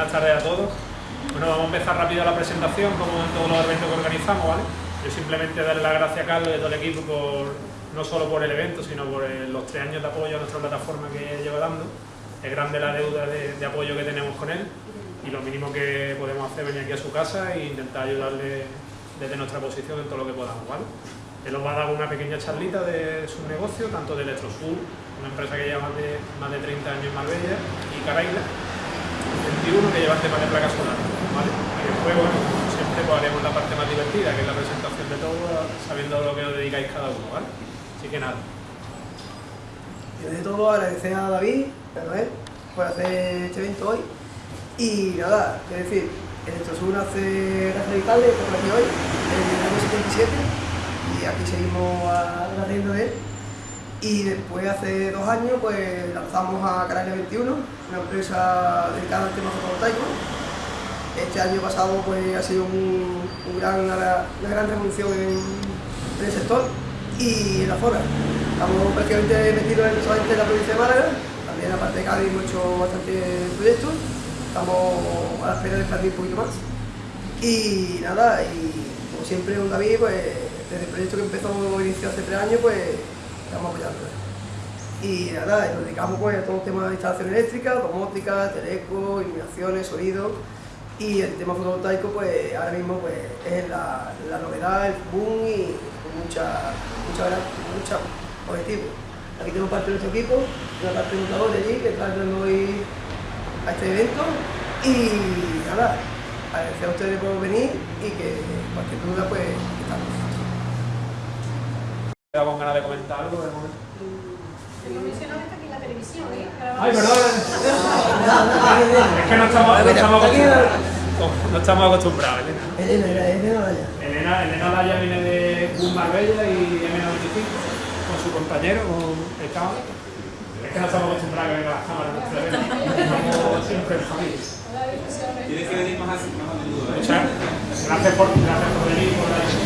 Buenas tardes a todos. Bueno, vamos a empezar rápido la presentación, como en todos los eventos que organizamos, ¿vale? Yo simplemente darle las gracias a Carlos y a todo el equipo por, no solo por el evento, sino por los tres años de apoyo a nuestra plataforma que lleva dando. Es grande la deuda de, apoyo que tenemos con él y lo mínimo que podemos hacer es venir aquí a su casa e intentar ayudarle desde nuestra posición en todo lo que podamos, ¿vale? Él os va a dar una pequeña charlita de su negocio, tanto de Electrosur, una empresa que lleva más de, más de 30 años en Marbella, y Caraila, 21 que lleva el tema de placas solares. ¿vale? Y después, bueno, siempre pues, haremos la parte más divertida, que es la presentación de todo, sabiendo lo que os dedicáis cada uno. ¿vale? Así que nada. Y de todo agradecer a David, a Noel, por hacer este evento hoy. Y nada, es decir, Electrosur hace la radical por aquí hoy, en el año 77 y aquí seguimos a de él. Y después, hace dos años, pues lanzamos a Canaria 21, una empresa dedicada al tema fotovoltaico. Este año pasado pues, ha sido un, gran, una, gran revolución en, el sector y en la zona. Estamos prácticamente metidos en, en la provincia de Málaga, también aparte de Cádiz hemos hecho bastantes proyectos, estamos a la espera de expandir un poquito más. Y nada, y como siempre con David, pues desde el proyecto que empezó, inició hace tres años, pues estamos apoyando. Y nada, nos dedicamos pues, a todo el tema de instalación eléctrica, domótica, teleco, iluminaciones, sonido. Y el tema fotovoltaico, pues ahora mismo pues, es la, la novedad, el boom y con mucha, mucha, mucha objetivo. Aquí tenemos parte de nuestro equipo, una parte de montadores allí que está entrando hoy a este evento. Y nada, agradecer a ustedes por venir y que cualquier duda pues estamos con ganas de comentar algo de momento. está aquí en la televisión, ¿eh? Ay, perdón. es que no estamos, no estamos acostumbrados. No estamos acostumbrados, Elena. Elena, Elena Daya. Elena, Elena Daya viene de un Marbella y M95 con su compañero, con el cabo. Es que no estamos acostumbrados a ver las cámaras Estamos siempre en familia. Tienes que venir más a menudo. Muchas gracias por, gracias por venir. Por la...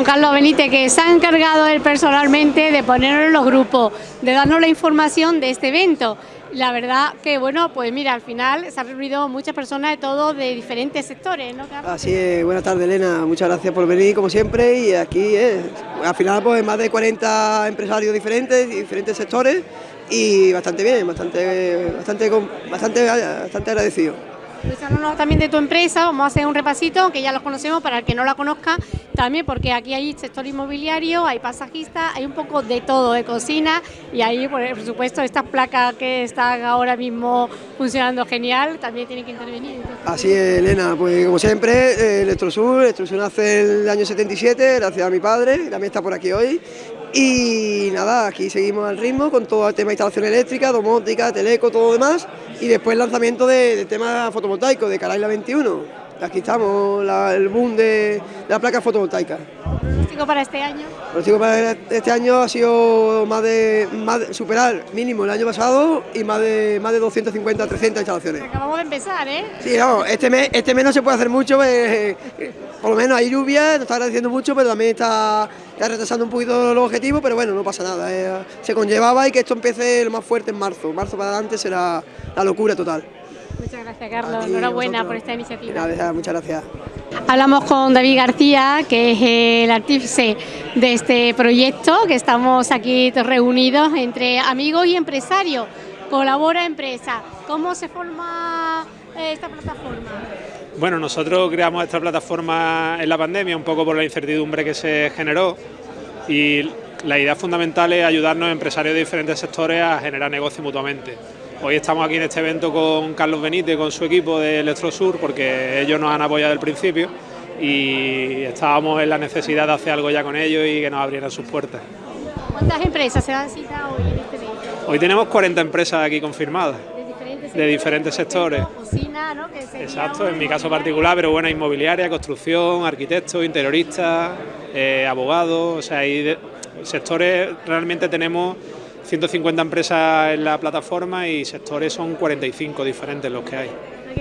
con Carlos Benítez, que se ha encargado él personalmente de ponernos en los grupos, de darnos la información de este evento. La verdad que, bueno, pues mira, al final se han reunido muchas personas de todos, de diferentes sectores, ¿no, Así es, buenas tardes, Elena, muchas gracias por venir, como siempre, y aquí es, al final, pues más de 40 empresarios diferentes, diferentes sectores, y bastante bien, bastante, bastante, bastante agradecido. Pues también de tu empresa, vamos a hacer un repasito, que ya los conocemos, para el que no la conozca, también porque aquí hay sector inmobiliario, hay pasajistas, hay un poco de todo, de cocina, y ahí, por supuesto, estas placas que están ahora mismo funcionando genial, también tienen que intervenir. Así es, Elena, pues como siempre, eh, Electrosur, Electrosur nace el año 77, gracias a mi padre, también está por aquí hoy, y nada, aquí seguimos al ritmo con todo el tema de instalación eléctrica, domótica, teleco, todo lo demás. Y después el lanzamiento del tema fotovoltaico de Caraila 21. Aquí estamos, el boom de, la placa fotovoltaica. ¿Pronóstico para este año? El para este año ha sido más de, más superar mínimo el año pasado y más de más de 250, 300 instalaciones. Acabamos de empezar, ¿eh? Sí, no, este mes, este mes no se puede hacer mucho, pues, por lo menos hay lluvia, nos está agradeciendo mucho, pero también está, retrasando un poquito los objetivos, pero bueno, no pasa nada. Eh, se conllevaba y que esto empiece lo más fuerte en marzo. Marzo para adelante será la locura total. Muchas gracias, Carlos. Enhorabuena por esta iniciativa. muchas gracias. Hablamos con David García, que es el artífice de este proyecto, que estamos aquí reunidos entre amigos y empresarios. Colabora Empresa. ¿Cómo se forma eh, esta plataforma? Bueno, nosotros creamos esta plataforma en la pandemia un poco por la incertidumbre que se generó y la idea fundamental es ayudarnos a empresarios de diferentes sectores a generar negocio mutuamente. Hoy estamos aquí en este evento con Carlos Benítez, con su equipo de Electrosur, porque ellos nos han apoyado el principio y estábamos en la necesidad de hacer algo ya con ellos y que nos abrieran sus puertas. ¿Cuántas empresas se dan cita hoy en este evento? Hoy tenemos 40 empresas aquí confirmadas. ¿De diferentes de diferentes sectores. Cocina, ¿no? Que Exacto, en mi caso particular, pero bueno, inmobiliaria, construcción, arquitectos, interioristas, eh, abogados, o sea, hay de- sectores, realmente tenemos 150 empresas en la plataforma y sectores son 45 diferentes los que hay.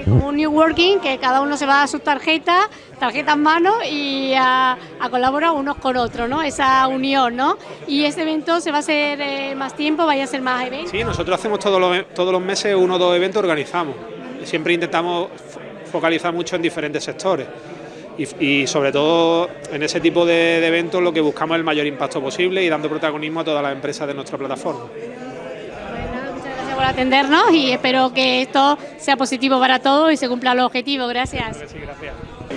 como un New Working, que cada uno se va a su tarjeta, tarjeta en mano y a, a colaborar unos con otros, ¿no? Esa unión, ¿no? Y este evento se va a hacer eh, más tiempo, vaya a ser más eventos. Sí, nosotros hacemos todos los, todos los meses uno o dos eventos, organizamos. Siempre intentamos fo- focalizar mucho en diferentes sectores. Y, y sobre todo en ese tipo de, de eventos lo que buscamos es el mayor impacto posible y dando protagonismo a todas las empresas de nuestra plataforma. Muchas gracias por atendernos y espero que esto sea positivo para todos y se cumpla el objetivo. Gracias. Sí, gracias.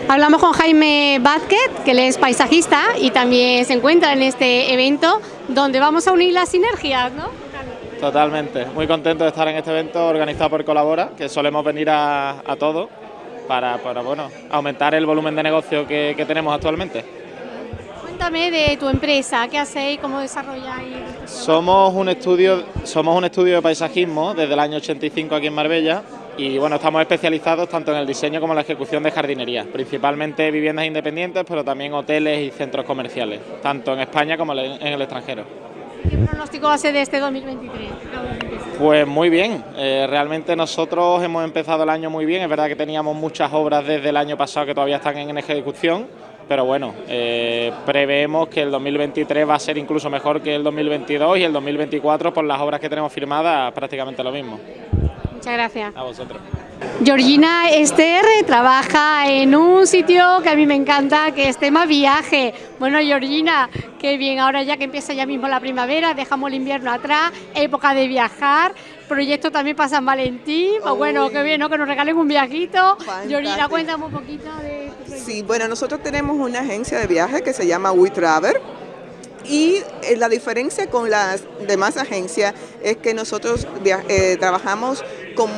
Hablamos con Jaime Vázquez, que él es paisajista y también se encuentra en este evento donde vamos a unir las sinergias, ¿no? Totalmente, muy contento de estar en este evento organizado por Colabora, que solemos venir a, a todos para, para, bueno, aumentar el volumen de negocio que, que tenemos actualmente. Cuéntame de tu empresa, qué hacéis, cómo desarrolláis. Somos un estudio, somos un estudio de paisajismo desde el año 85 aquí en Marbella y bueno, estamos especializados tanto en el diseño como en la ejecución de jardinería, principalmente viviendas independientes, pero también hoteles y centros comerciales, tanto en España como en el extranjero. ¿Qué pronóstico hace de este 2023? Pues muy bien, eh, realmente nosotros hemos empezado el año muy bien, es verdad que teníamos muchas obras desde el año pasado que todavía están en ejecución, pero bueno, eh, preveemos que el 2023 va a ser incluso mejor que el 2022 y el 2024 por las obras que tenemos firmadas prácticamente lo mismo. Muchas gracias. A vosotros. Georgina Esther trabaja en un sitio que a mí me encanta, que es tema viaje. Bueno, Georgina, qué bien, ahora ya que empieza ya mismo la primavera, dejamos el invierno atrás, época de viajar, proyecto también para San Valentín, pues bueno, qué bien, ¿no? Que nos regalen un viajito. Georgina, cuéntame un poquito de tu. Sí, bueno, nosotros tenemos una agencia de viaje que se llama WeTravel y eh, la diferencia con las demás agencias es que nosotros eh, trabajamos con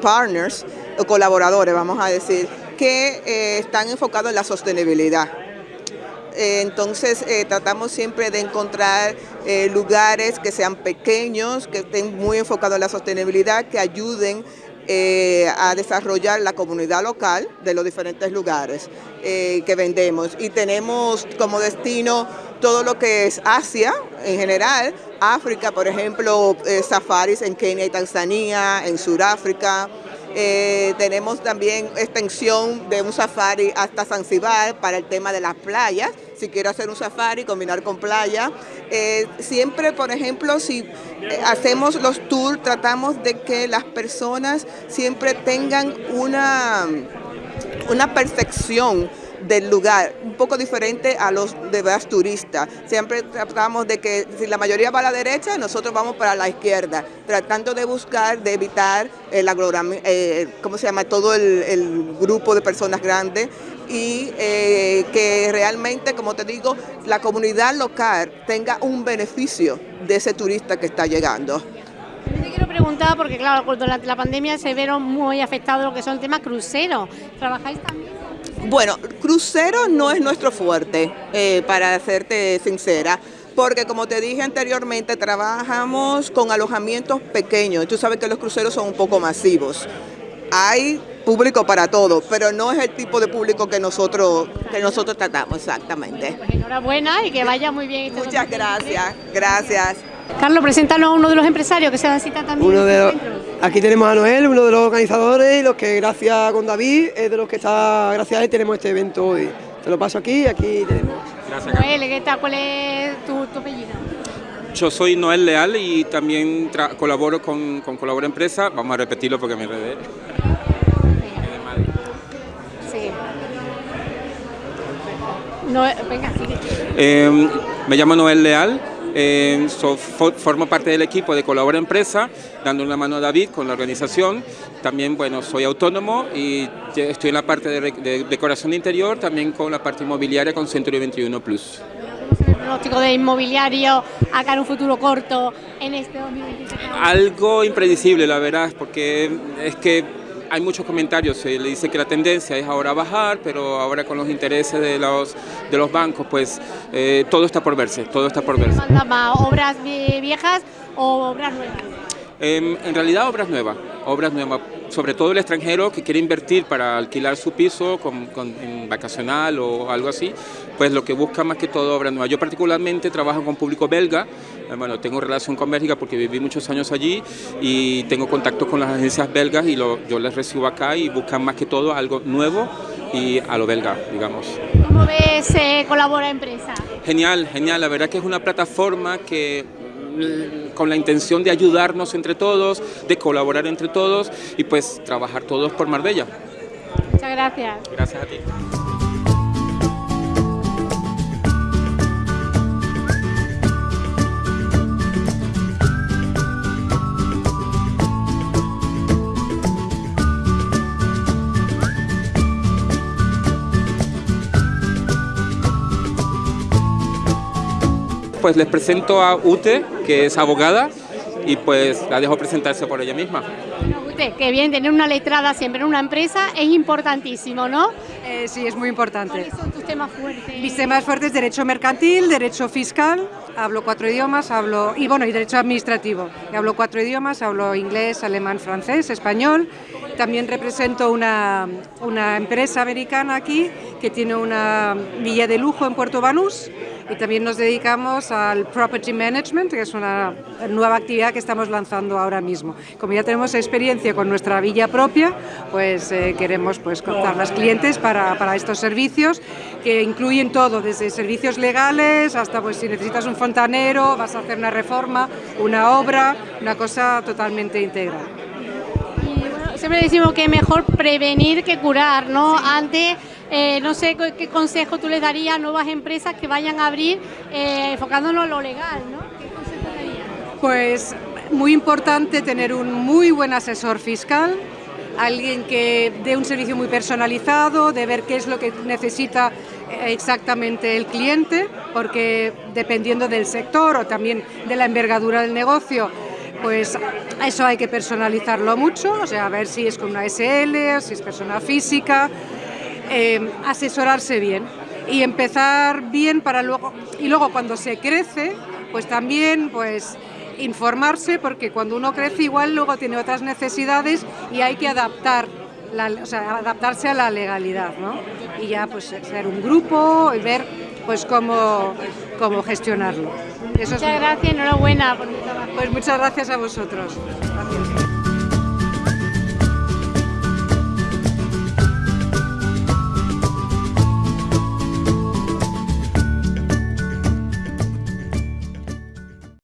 partners o colaboradores, vamos a decir, que eh, están enfocados en la sostenibilidad. Entonces tratamos siempre de encontrar lugares que sean pequeños, que estén muy enfocados en la sostenibilidad, que ayuden eh, a desarrollar la comunidad local de los diferentes lugares eh, que vendemos. Y tenemos como destino todo lo que es Asia en general, África, por ejemplo, eh, safaris en Kenia y Tanzania, en Sudáfrica. Tenemos también extensión de un safari hasta Zanzibar para el tema de las playas. Si quiero hacer un safari, combinar con playa. Eh, siempre, por ejemplo, si eh, hacemos los tours, tratamos de que las personas siempre tengan una, una percepción del lugar, un poco diferente a los demás turistas. Siempre tratamos de que si la mayoría va a la derecha, nosotros vamos para la izquierda, tratando de buscar, de evitar el agrorami- eh, ¿cómo se llama? Todo el, el grupo de personas grandes y eh, que realmente, como te digo, la comunidad local tenga un beneficio de ese turista que está llegando. También te quiero preguntar, porque claro, durante la pandemia se vieron muy afectados lo que son temas cruceros. ¿Trabajáis también? Bueno, crucero no es nuestro fuerte, eh, para serte sincera, porque como te dije anteriormente, trabajamos con alojamientos pequeños. Tú sabes que los cruceros son un poco masivos. Hay público para todo, pero no es el tipo de público que nosotros, que nosotros tratamos exactamente. Pues enhorabuena y que vaya muy bien. Muchas 2023. gracias, gracias. Carlos, preséntanos a uno de los empresarios que se dan cita también. Uno de los-. Aquí tenemos a Noel, uno de los organizadores y los que gracias con David es de los que está, gracias a él tenemos este evento hoy. Te lo paso aquí y aquí tenemos. Noel, ¿qué tal? ¿Cuál es tu, tu apellido? Yo soy Noel Leal y también colaboro con, con Colabora Empresa. Vamos a repetirlo porque me enredé. Sí. No, venga, sigue. Eh, me llamo Noel Leal, eh, so- fo- formo parte del equipo de Colabora Empresa, dando una mano a David con la organización. También, bueno, soy autónomo y estoy en la parte de, de decoración de interior, también con la parte inmobiliaria con Century 21 Plus. ¿Cómo se ve el pronóstico de inmobiliario acá en un futuro corto en este 2023? Algo impredecible, la verdad, porque es que hay muchos comentarios. Se le dice que la tendencia es ahora bajar, pero ahora con los intereses de los, de los bancos, pues eh, todo está por verse, todo está por verse. ¿Manda más obras vie- viejas o obras nuevas? Em, en realidad obras nuevas, obras nuevas, sobre todo el extranjero que quiere invertir para alquilar su piso con, con, en vacacional o algo así, pues lo que busca más que todo obras nuevas. Yo particularmente trabajo con público belga, eh, bueno, tengo relación con Bélgica porque viví muchos años allí y tengo contacto con las agencias belgas y lo, yo les recibo acá y buscan más que todo algo nuevo y a lo belga, digamos. ¿Cómo ves eh, Colabora Empresa? Genial, genial, la verdad que es una plataforma que con la intención de ayudarnos entre todos, de colaborar entre todos y pues trabajar todos por Marbella. Muchas gracias. Gracias a ti. Pues les presento a Ute, que es abogada, y pues la dejo presentarse por ella misma. Ute, qué bien, tener una letrada siempre en una empresa es importantísimo, ¿no? Eh, sí, es muy importante. ¿Cuáles son tus temas fuertes? Mis temas fuertes, derecho mercantil, derecho fiscal, hablo cuatro idiomas, hablo, y bueno, y derecho administrativo. Hablo cuatro idiomas, hablo inglés, alemán, francés, español. También represento una, una empresa americana aquí que tiene una villa de lujo en Puerto Banús y también nos dedicamos al Property Management, que es una nueva actividad que estamos lanzando ahora mismo. Como ya tenemos experiencia con nuestra villa propia, pues eh, queremos pues, contar las clientes para, para, estos servicios que incluyen todo, desde servicios legales hasta pues, si necesitas un fontanero, vas a hacer una reforma, una obra, una cosa totalmente integral. Siempre decimos que mejor prevenir que curar, ¿no? Sí. Antes eh, no sé qué consejo tú le darías a nuevas empresas que vayan a abrir eh, enfocándonos en lo legal, ¿no? ¿Qué consejo darías? Pues muy importante tener un muy buen asesor fiscal, alguien que dé un servicio muy personalizado, de ver qué es lo que necesita exactamente el cliente, porque dependiendo del sector o también de la envergadura del negocio, pues eso hay que personalizarlo mucho, o sea, a ver si es con una SL, si es persona física, eh, asesorarse bien y empezar bien para luego, y luego cuando se crece, pues también pues informarse, porque cuando uno crece igual luego tiene otras necesidades y hay que adaptar la, o sea, adaptarse a la legalidad, ¿no? Y ya pues ser un grupo y ver pues cómo, cómo gestionarlo. Eso muchas es gracias, enhorabuena por tu trabajo. Pues muchas gracias a vosotros. Gracias.